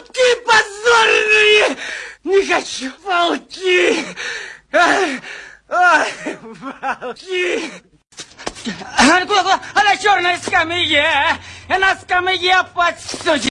Волки позорные! Не хочу! Волки! Ай, ай, волки! А черная? А на черной скамье! На скамье под